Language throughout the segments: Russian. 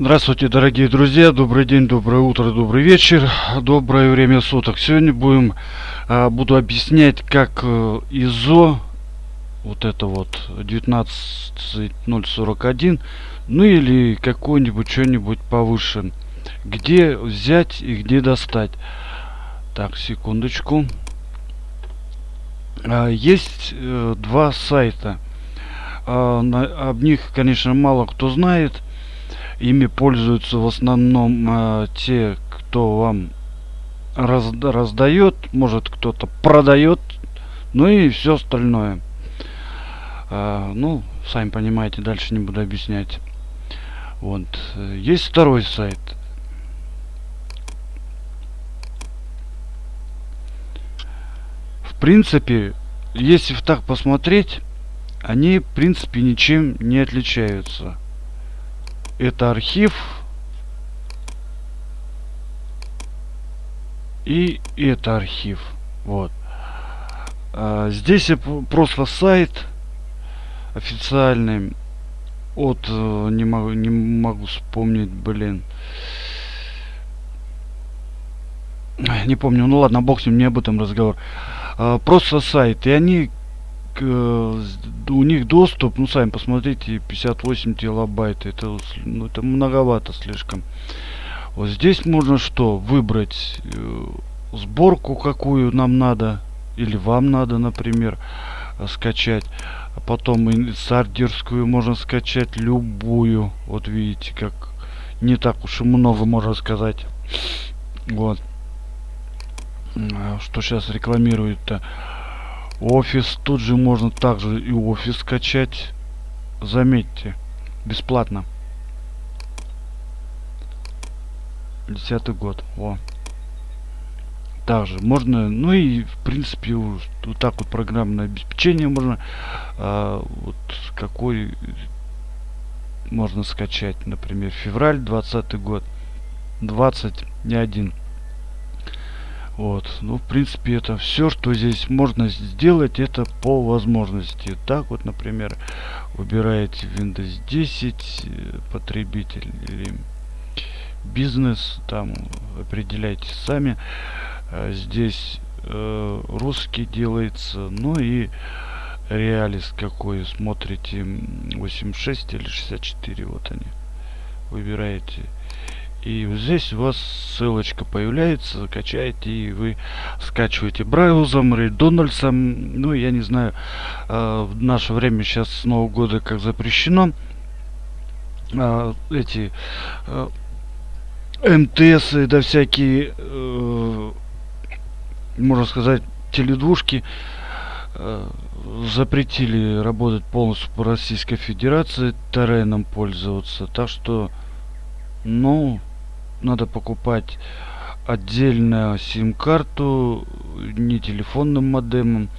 Здравствуйте, дорогие друзья, добрый день, доброе утро, добрый вечер, доброе время суток. Сегодня будем, а, буду объяснять, как э, ИЗО, вот это вот 19041, ну или какой-нибудь что-нибудь повыше, где взять и где достать. Так, секундочку. А, есть э, два сайта. А, об них, конечно, мало кто знает ими пользуются в основном э, те, кто вам раз, раздает, может кто-то продает, ну и все остальное. Э, ну, сами понимаете, дальше не буду объяснять. Вот. Есть второй сайт. В принципе, если так посмотреть, они в принципе ничем не отличаются это архив. И это архив. Вот. А, здесь просто сайт официальный. От э, не могу не могу вспомнить блин. Не помню. Ну ладно бог с ним не об этом разговор. А, просто сайт и они Э, у них доступ, ну сами посмотрите, 58 килобайт, это, ну, это многовато слишком. Вот здесь можно что? Выбрать э, сборку, какую нам надо, или вам надо, например, э, скачать. А потом инсардерскую можно скачать любую. Вот видите, как не так уж и много можно сказать. Вот. А что сейчас рекламирует-то? Офис тут же можно также и офис скачать. Заметьте, бесплатно. Десятый год. О. Также можно, ну и в принципе вот так вот программное обеспечение можно, а, вот какой можно скачать, например, февраль 20 год, 20 не один. Вот, ну, в принципе, это все, что здесь можно сделать, это по возможности. Так вот, например, выбираете Windows 10, э, потребитель или бизнес, там определяйте сами. А здесь э, русский делается, ну и реалист какой, смотрите 86 или 64, вот они. Выбираете и здесь у вас ссылочка появляется, качаете и вы скачиваете браузом, Дональдсом. Ну, я не знаю, э, в наше время сейчас с Нового года как запрещено. Э, эти э, МТС, да всякие, э, можно сказать, теледвушки э, запретили работать полностью по Российской Федерации, Тереном пользоваться. Так что, ну, надо покупать отдельно сим-карту не телефонным модемом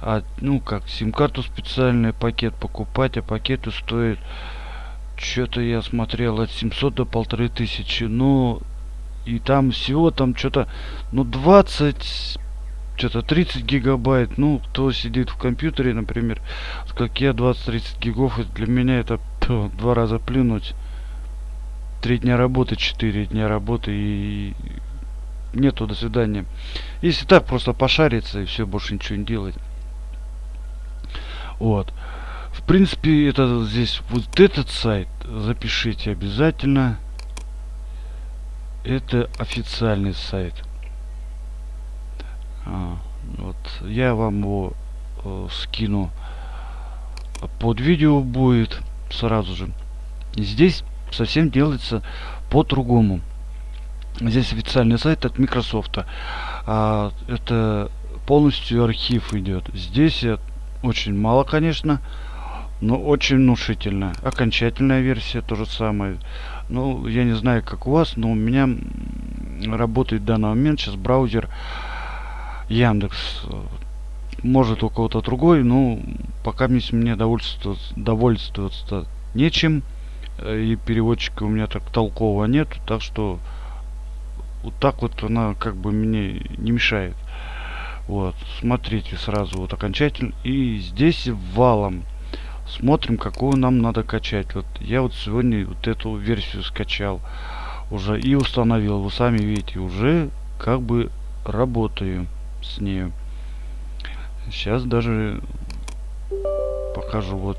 а ну как сим-карту специальный пакет покупать а пакеты стоят что-то я смотрел от 700 до полторы тысячи ну и там всего там что-то ну 20 что-то 30 гигабайт ну кто сидит в компьютере например как я 20-30 гигов для меня это два раза плюнуть три дня работы, четыре дня работы и нету до свидания. Если так просто пошариться и все, больше ничего не делать. Вот. В принципе, это здесь вот этот сайт запишите обязательно. Это официальный сайт. А, вот я вам его э, скину под видео будет сразу же. Здесь совсем делается по-другому. Здесь официальный сайт от Microsoft. А, это полностью архив идет. Здесь очень мало, конечно, но очень внушительно. Окончательная версия то же самое. Ну, я не знаю, как у вас, но у меня работает в данный момент сейчас браузер Яндекс. Может у кого-то другой, но пока мне довольствоваться, довольствоваться нечем. И переводчика у меня так толкового нет так что вот так вот она как бы мне не мешает. Вот смотрите сразу вот окончательно. И здесь валом смотрим какую нам надо качать. Вот я вот сегодня вот эту версию скачал уже и установил. Вы сами видите уже как бы работаю с ней сейчас даже покажу. Вот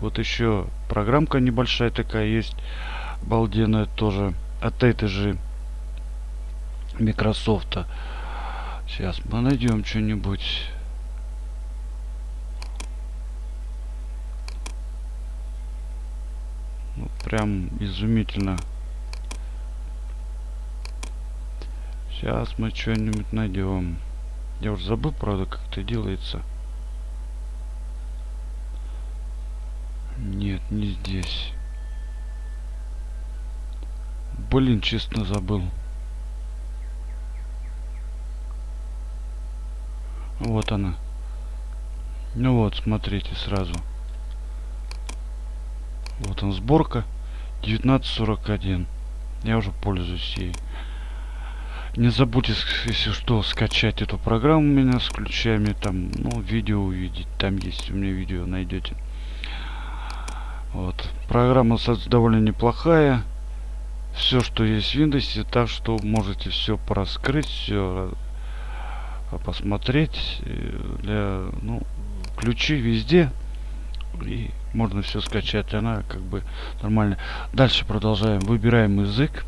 вот еще программка небольшая такая есть обалденная тоже от этой же Microsoft. Сейчас мы найдем что-нибудь. Ну, прям изумительно. Сейчас мы что-нибудь найдем. Я уже забыл правда как это делается нет не здесь. Блин честно забыл. Вот она. Ну вот смотрите сразу. Вот он сборка 1941 я уже пользуюсь ей. Не забудьте если что скачать эту программу у меня с ключами там ну видео увидеть. Там есть у меня видео найдете вот. Программа довольно неплохая. Все что есть в Windows так что можете все пораскрыть все посмотреть э, для ну ключи везде и можно все скачать она как бы нормально. Дальше продолжаем. Выбираем язык.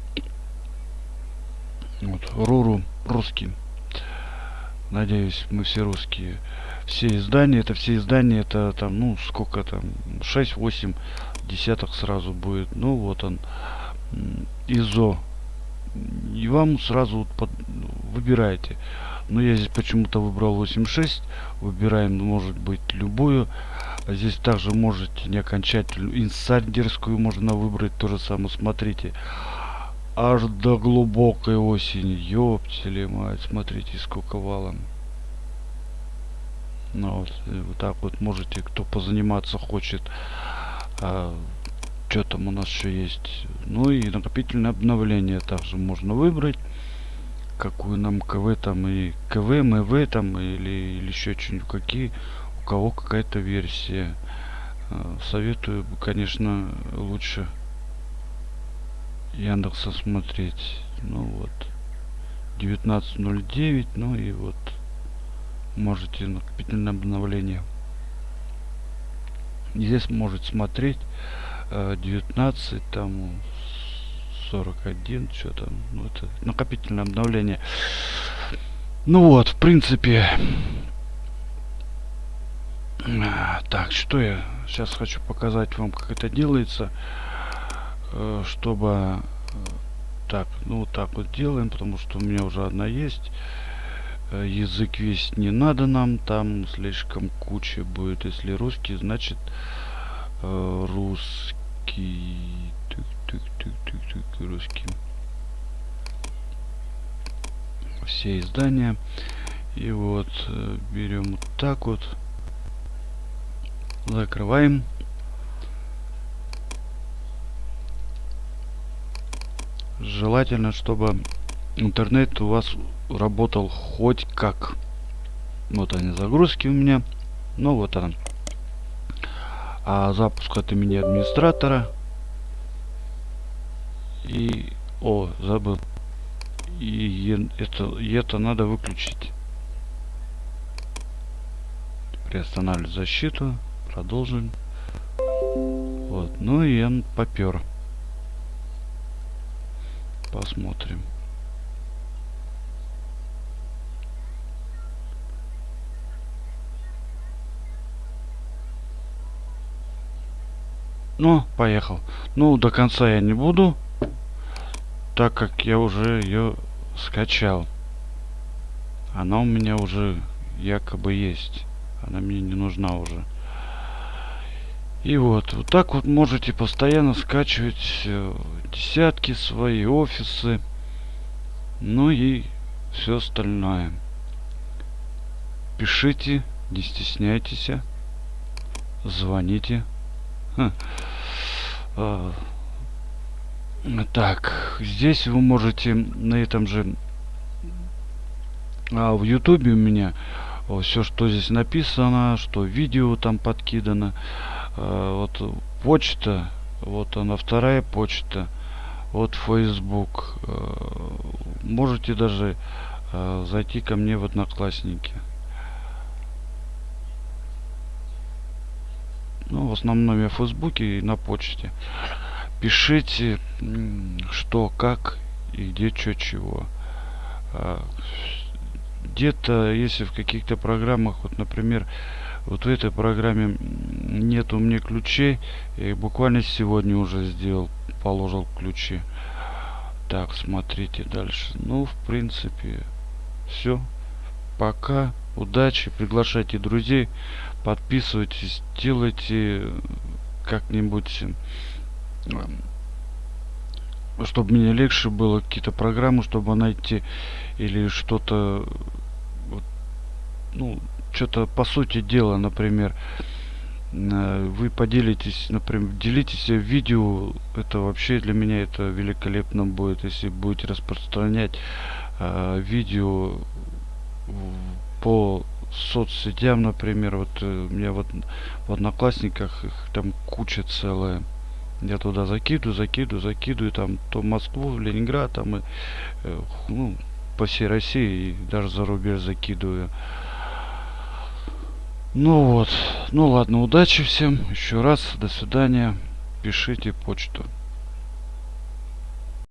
Вот. Руру русский. Надеюсь мы все русские все издания это все издания это там ну сколько там 6 8 десяток сразу будет. Ну вот он изо. И вам сразу вот под, выбираете. Но я здесь почему-то выбрал 86 выбираем может быть любую. А здесь также можете не окончательную инсайдерскую можно выбрать то же самое смотрите. Аж до глубокой осени. Ёптели мать смотрите сколько валом ну вот, вот так вот можете кто позаниматься хочет а, что там у нас еще есть. Ну и накопительное обновление также можно выбрать. Какую нам кв там и кв мв там или, или еще что-нибудь какие у кого какая-то версия. А, советую конечно лучше яндекса смотреть. Ну вот 19.09 ну и вот можете накопительное обновление. Здесь может смотреть 19 э, там 41 что там ну, это накопительное обновление. Ну вот в принципе. Так что я сейчас хочу показать вам как это делается э, чтобы э, так ну вот так вот делаем потому что у меня уже одна есть язык весь не надо нам там слишком куча будет. Если русский значит э, русский. Тык, русский. Все издания. И вот э, берем вот так вот. Закрываем. Желательно чтобы интернет у вас работал хоть как. Вот они загрузки у меня. Ну вот он. А запуск от имени администратора. И... О, забыл. И это, и это надо выключить. Приостанавливаю защиту. Продолжим. Вот. Ну и он попер. Посмотрим. Ну, поехал. Ну, до конца я не буду, так как я уже ее скачал. Она у меня уже якобы есть. Она мне не нужна уже. И вот, вот так вот можете постоянно скачивать э, десятки свои офисы. Ну и все остальное. Пишите, не стесняйтесь. Звоните. А, так, здесь вы можете на этом же а, в ютубе у меня все что здесь написано что видео там подкидано э, вот почта, вот она вторая почта, вот Facebook. Э, можете даже зайти ко мне в Одноклассники. Ну, в основном я в Фейсбуке и на почте. Пишите, что, как и где, что, чего. А, где-то, если в каких-то программах, вот, например, вот в этой программе нет у меня ключей, я буквально сегодня уже сделал, положил ключи. Так, смотрите дальше. Ну, в принципе, все. Пока. Удачи. Приглашайте друзей. Подписывайтесь. Делайте как-нибудь чтобы мне легче было какие-то программы, чтобы найти или что-то, ну, что-то по сути дела, например, э, вы поделитесь, например, делитесь видео, это вообще для меня это великолепно будет, если будете распространять э, видео по соцсетям, например, вот э, у меня вот в одноклассниках их там куча целая я туда закидываю, закидываю, закидываю, там то Москву, Ленинград, там и, э, ну, по всей России и даже за рубеж закидываю. Ну вот, ну ладно, удачи всем, еще раз, до свидания, пишите почту.